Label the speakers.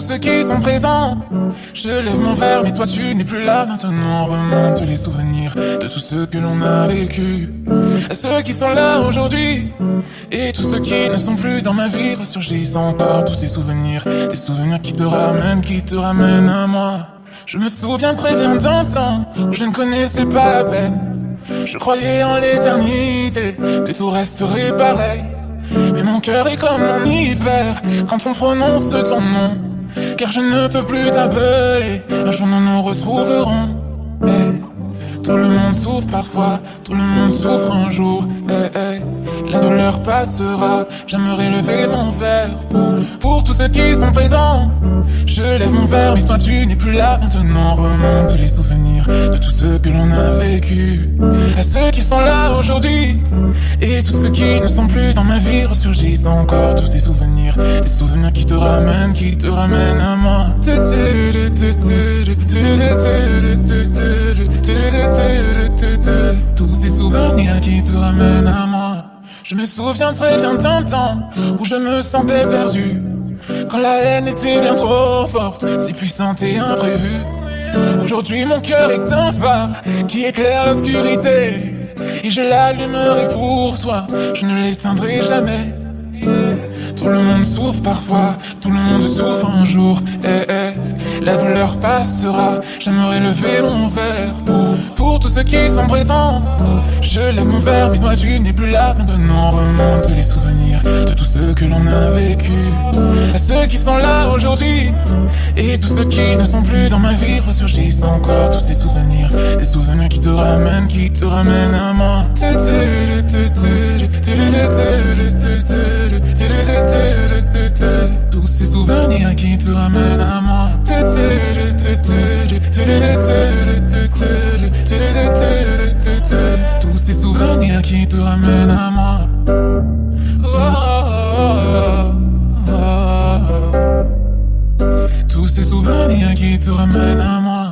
Speaker 1: ceux qui sont présents. Je lève mon verre, mais toi tu n'es plus là. Maintenant remonte les souvenirs de tous ceux que l'on a vécu. Ceux qui sont là aujourd'hui. Et tous ceux qui ne sont plus dans ma vie ressurgissent encore tous ces souvenirs. Des souvenirs qui te ramènent, qui te ramènent à moi. Je me souviens très bien d'un temps où je ne connaissais pas la peine. Je croyais en l'éternité, que tout resterait pareil. Mais mon cœur est comme mon hiver quand on prononce ton nom. Car je ne peux plus t'appeler, un jour nous nous retrouverons. Eh, tout le monde souffre parfois, tout le monde souffre un jour. Eh, eh. La douleur passera, j'aimerais lever mon verre pour, ceux qui sont présents. Je lève mon verre, mais toi tu n'es plus là. Maintenant remonte les souvenirs de tout ce que l'on a vécu. À ceux qui sont là aujourd'hui et tous ceux qui ne sont plus dans ma vie ressurgissent encore tous ces souvenirs. Des souvenirs qui te ramènent, qui te ramènent à moi. Tous ces souvenirs qui te ramènent à moi. Je me souviens très bien d'un temps où je me sentais perdu. Quand la haine était bien trop forte, si puissante et imprévue. Aujourd'hui mon cœur est un phare qui éclaire l'obscurité. Et je l'allumerai pour toi, je ne l'éteindrai jamais. Tout le monde souffre parfois, tout le monde souffre un jour. Eh, eh, la douleur passera, j'aimerais lever mon verre pour, ceux qui sont présents. Je lève mon verre, mais toi tu n'es plus là. Maintenant remonte les souvenirs de tout ce que l'on a vécu. À ceux qui sont là aujourd'hui et tous ceux qui ne sont plus dans ma vie ressurgissent encore tous ces souvenirs. Des souvenirs qui te ramènent, qui te ramènent à moi. Tous ces souvenirs qui te ramènent à moi. Ces souvenirs qui te ramènent à moi. Tous ces souvenirs qui te ramènent à moi.